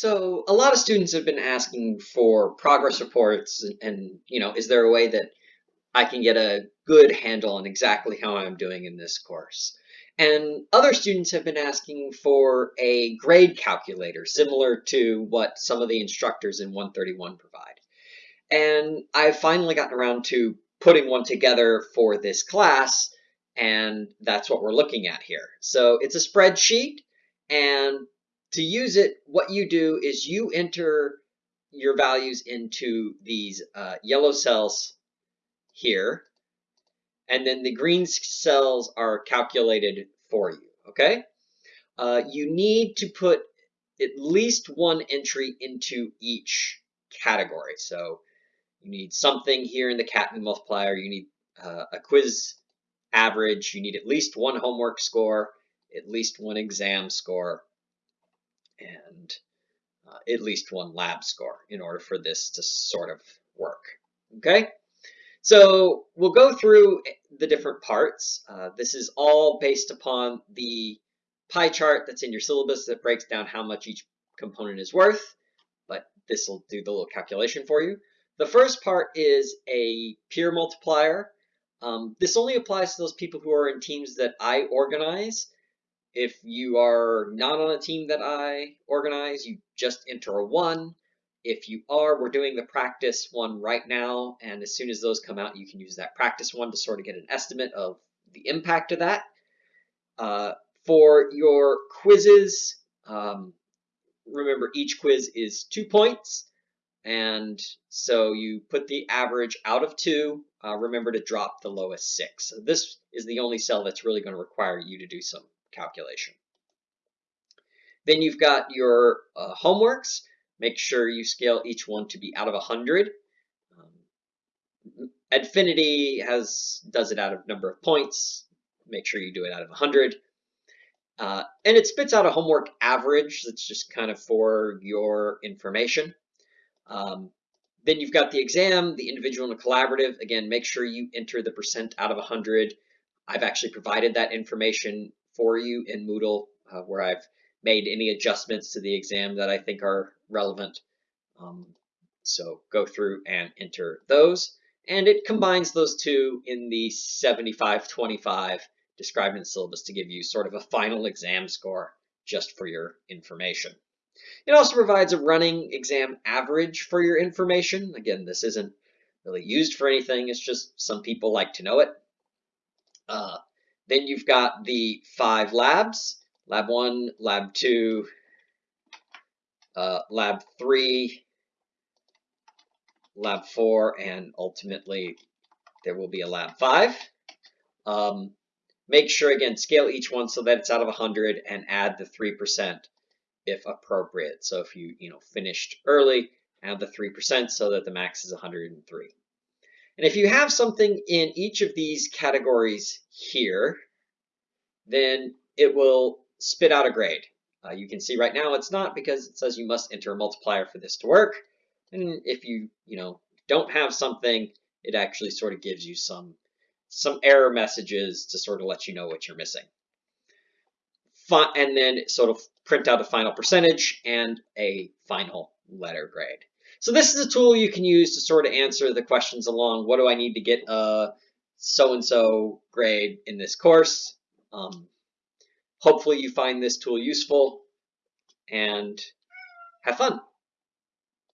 So a lot of students have been asking for progress reports and, and, you know, is there a way that I can get a good handle on exactly how I'm doing in this course? And other students have been asking for a grade calculator similar to what some of the instructors in 131 provide. And I've finally gotten around to putting one together for this class and that's what we're looking at here. So it's a spreadsheet and to use it, what you do is you enter your values into these uh, yellow cells here, and then the green cells are calculated for you, okay? Uh, you need to put at least one entry into each category. So you need something here in the CATME multiplier, you need uh, a quiz average, you need at least one homework score, at least one exam score, and uh, at least one lab score in order for this to sort of work. Okay, so we'll go through the different parts. Uh, this is all based upon the pie chart that's in your syllabus that breaks down how much each component is worth, but this will do the little calculation for you. The first part is a peer multiplier. Um, this only applies to those people who are in teams that I organize. If you are not on a team that I organize, you just enter a one. If you are, we're doing the practice one right now. And as soon as those come out, you can use that practice one to sort of get an estimate of the impact of that. Uh, for your quizzes, um, remember each quiz is two points. And so you put the average out of two. Uh, remember to drop the lowest six. This is the only cell that's really going to require you to do some calculation. Then you've got your uh, homeworks. Make sure you scale each one to be out of 100. Um, Edfinity has does it out of number of points. Make sure you do it out of 100. Uh, and it spits out a homework average that's just kind of for your information. Um, then you've got the exam, the individual and the collaborative. Again, make sure you enter the percent out of 100. I've actually provided that information for you in Moodle uh, where I've made any adjustments to the exam that I think are relevant. Um, so go through and enter those. And it combines those two in the 75-25 described in the syllabus to give you sort of a final exam score just for your information. It also provides a running exam average for your information. Again, this isn't really used for anything. It's just some people like to know it. Uh, then you've got the five labs, lab one, lab two, uh, lab three, lab four, and ultimately there will be a lab five. Um, make sure, again, scale each one so that it's out of 100 and add the 3% if appropriate. So if you, you know, finished early, add the 3% so that the max is 103. And if you have something in each of these categories here, then it will spit out a grade. Uh, you can see right now it's not because it says you must enter a multiplier for this to work. And if you, you know, don't have something, it actually sort of gives you some, some error messages to sort of let you know what you're missing. And then sort of print out a final percentage and a final letter grade. So this is a tool you can use to sort of answer the questions along, what do I need to get a so-and-so grade in this course? Um, hopefully you find this tool useful and have fun.